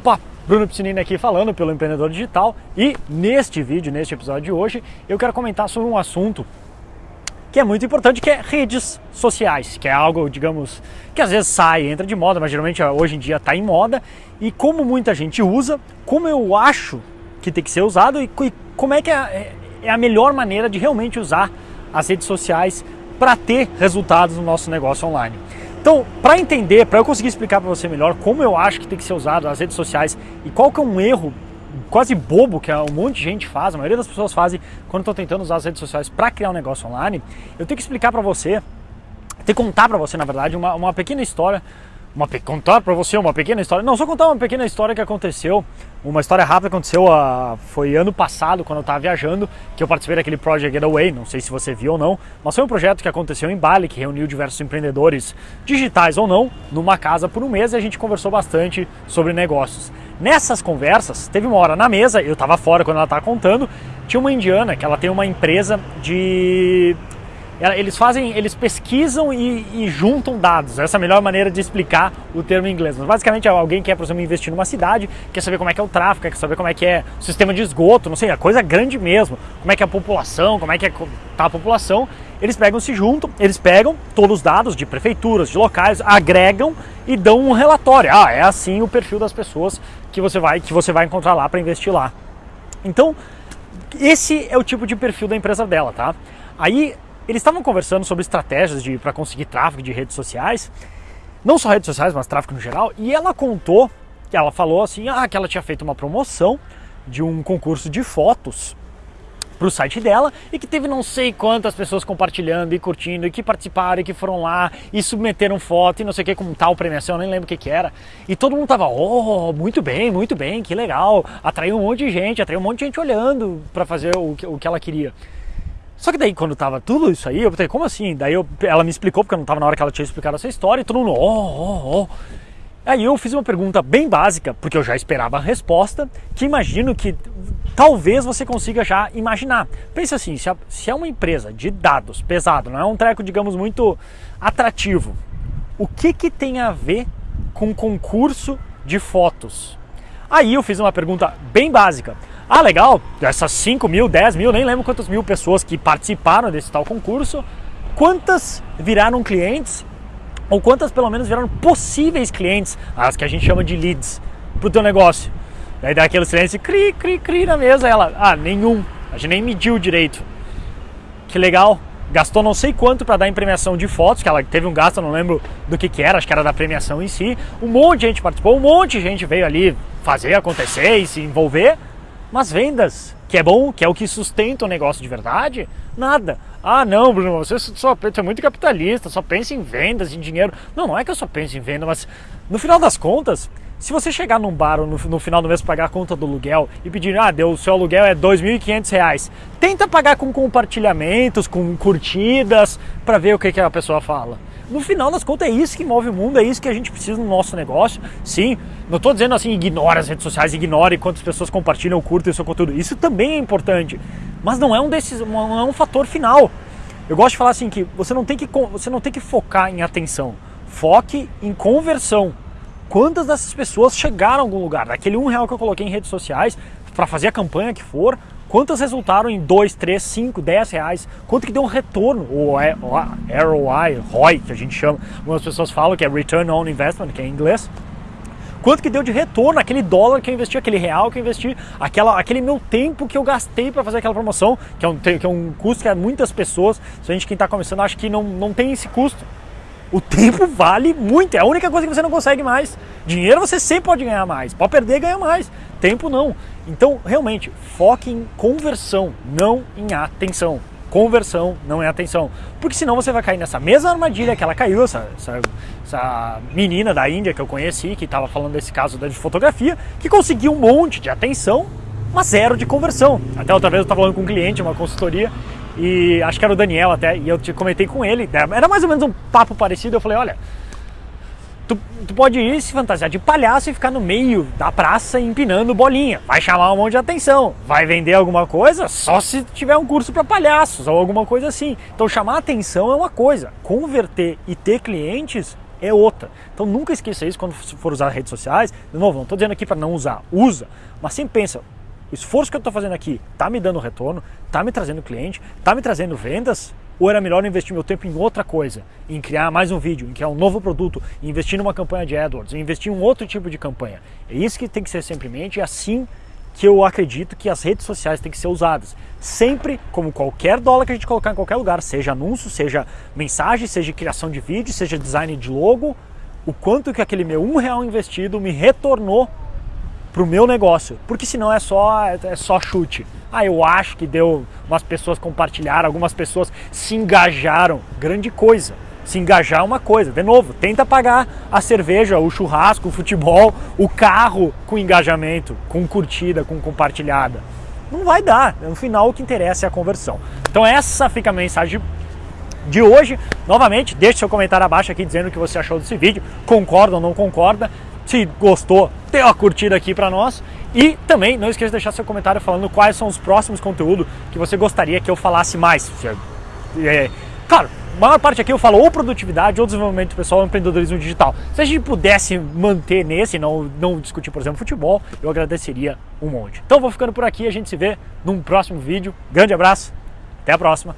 Opa, Bruno Piscinini aqui falando pelo Empreendedor Digital e neste vídeo, neste episódio de hoje, eu quero comentar sobre um assunto que é muito importante, que é redes sociais, que é algo, digamos, que às vezes sai, entra de moda, mas geralmente hoje em dia está em moda, e como muita gente usa, como eu acho que tem que ser usado e como é que é, é a melhor maneira de realmente usar as redes sociais para ter resultados no nosso negócio online. Então, para entender, para eu conseguir explicar para você melhor como eu acho que tem que ser usado as redes sociais e qual que é um erro quase bobo que um monte de gente faz, a maioria das pessoas fazem quando estão tentando usar as redes sociais para criar um negócio online, eu tenho que explicar para você, tenho que contar para você, na verdade, uma, uma pequena história uma, contar para você uma pequena história. Não, só contar uma pequena história que aconteceu. Uma história rápida que aconteceu uh, foi ano passado, quando eu estava viajando, que eu participei daquele Project Getaway. Não sei se você viu ou não, mas foi um projeto que aconteceu em Bali, que reuniu diversos empreendedores, digitais ou não, numa casa por um mês e a gente conversou bastante sobre negócios. Nessas conversas, teve uma hora na mesa, eu estava fora quando ela estava contando, tinha uma indiana que ela tem uma empresa de eles fazem, eles pesquisam e, e, juntam dados. Essa é a melhor maneira de explicar o termo em inglês. Mas basicamente é alguém que quer, por exemplo, investir numa cidade, quer saber como é que é o tráfego, quer saber como é que é o sistema de esgoto, não sei, a coisa grande mesmo. Como é que é a população, como é que é tá a população. Eles pegam, se juntam, eles pegam todos os dados de prefeituras, de locais, agregam e dão um relatório. Ah, é assim o perfil das pessoas que você vai, que você vai encontrar lá para investir lá. Então, esse é o tipo de perfil da empresa dela, tá? Aí eles estavam conversando sobre estratégias para conseguir tráfego de redes sociais, não só redes sociais, mas tráfego no geral, e ela contou, ela falou assim, ah, que ela tinha feito uma promoção de um concurso de fotos para o site dela e que teve não sei quantas pessoas compartilhando e curtindo e que participaram e que foram lá e submeteram foto e não sei o que com tal premiação, nem lembro o que que era. E todo mundo tava, oh, muito bem, muito bem, que legal. Atraiu um monte de gente, atraiu um monte de gente olhando para fazer o que, o que ela queria. Só que daí, quando tava tudo isso aí, eu falei, como assim? Daí eu, ela me explicou, porque eu não tava na hora que ela tinha explicado essa história, e todo mundo, oh, oh, oh. Aí eu fiz uma pergunta bem básica, porque eu já esperava a resposta, que imagino que talvez você consiga já imaginar. Pensa assim, se, a, se é uma empresa de dados pesado, não é um treco, digamos, muito atrativo, o que que tem a ver com concurso de fotos? Aí eu fiz uma pergunta bem básica. Ah, legal, essas 5 mil, 10 mil, nem lembro quantas mil pessoas que participaram desse tal concurso, quantas viraram clientes ou quantas pelo menos viraram possíveis clientes, as que a gente chama de leads, para o teu negócio. Daí dá aquele silêncio, cri, cri, cri na mesa, ela, ah, nenhum, a gente nem mediu direito. Que legal, gastou não sei quanto para dar em premiação de fotos, que ela teve um gasto, não lembro do que que era, acho que era da premiação em si. Um monte de gente participou, um monte de gente veio ali fazer acontecer e se envolver. Mas vendas, que é bom, que é o que sustenta o negócio de verdade, nada. Ah, não, Bruno, você só você é muito capitalista, só pensa em vendas, em dinheiro. Não, não é que eu só penso em venda, mas no final das contas, se você chegar num bar no, no final do mês pagar a conta do aluguel e pedir, ah, deu, o seu aluguel é R$ 2.500, tenta pagar com compartilhamentos, com curtidas, para ver o que, que a pessoa fala no final das contas é isso que move o mundo, é isso que a gente precisa no nosso negócio. Sim, não estou dizendo assim, ignore as redes sociais, ignore quantas pessoas compartilham, curtem o seu conteúdo. Isso também é importante, mas não é um desses, não é um fator final. Eu gosto de falar assim que você não tem que você não tem que focar em atenção, foque em conversão. Quantas dessas pessoas chegaram a algum lugar? Daquele um real que eu coloquei em redes sociais para fazer a campanha que for, Quantas resultaram em 2, 3, 5, 10 reais? Quanto que deu um retorno? O ROI, ROI, que a gente chama. Algumas pessoas falam que é Return on Investment, que é em inglês. Quanto que deu de retorno aquele dólar que eu investi, aquele real que eu investi, aquela, aquele meu tempo que eu gastei para fazer aquela promoção, que é, um, que é um custo que muitas pessoas, se a gente quem está começando, acha que não, não tem esse custo. O tempo vale muito, é a única coisa que você não consegue mais. Dinheiro você sempre pode ganhar mais, pode perder e ganhar mais. Tempo não. Então, realmente, foque em conversão, não em atenção. Conversão, não é atenção. Porque senão você vai cair nessa mesma armadilha que ela caiu, essa, essa, essa menina da Índia que eu conheci, que estava falando desse caso da fotografia, que conseguiu um monte de atenção, mas zero de conversão. Até outra vez eu estava falando com um cliente, uma consultoria, e acho que era o Daniel até, e eu te comentei com ele, era mais ou menos um papo parecido, eu falei, olha, tu, tu pode ir se fantasiar de palhaço e ficar no meio da praça empinando bolinha, vai chamar um monte de atenção, vai vender alguma coisa só se tiver um curso para palhaços ou alguma coisa assim. Então chamar atenção é uma coisa, converter e ter clientes é outra. Então nunca esqueça isso quando for usar redes sociais. De novo, não estou dizendo aqui para não usar, usa, mas sempre pensa, o esforço que eu estou fazendo aqui está me dando retorno, está me trazendo cliente, está me trazendo vendas? Ou era melhor investir meu tempo em outra coisa, em criar mais um vídeo, em criar um novo produto, em investir numa campanha de AdWords, em investir em um outro tipo de campanha? É isso que tem que ser sempre em mente, é assim que eu acredito que as redes sociais têm que ser usadas. Sempre, como qualquer dólar que a gente colocar em qualquer lugar, seja anúncio, seja mensagem, seja criação de vídeo, seja design de logo, o quanto que aquele meu um real investido me retornou para o meu negócio, porque senão é só, é só chute. Ah, eu acho que deu, umas pessoas compartilharam, algumas pessoas se engajaram, grande coisa. Se engajar é uma coisa, de novo, tenta pagar a cerveja, o churrasco, o futebol, o carro com engajamento, com curtida, com compartilhada. Não vai dar, no final o que interessa é a conversão. Então essa fica a mensagem de hoje. Novamente, deixe seu comentário abaixo aqui dizendo o que você achou desse vídeo, concorda ou não concorda. Se gostou, dê uma curtida aqui para nós. E também não esqueça de deixar seu comentário falando quais são os próximos conteúdos que você gostaria que eu falasse mais. Claro, a maior parte aqui eu falo ou produtividade, ou desenvolvimento pessoal, ou empreendedorismo digital. Se a gente pudesse manter nesse, não, não discutir, por exemplo, futebol, eu agradeceria um monte. Então vou ficando por aqui, a gente se vê num próximo vídeo. Grande abraço, até a próxima.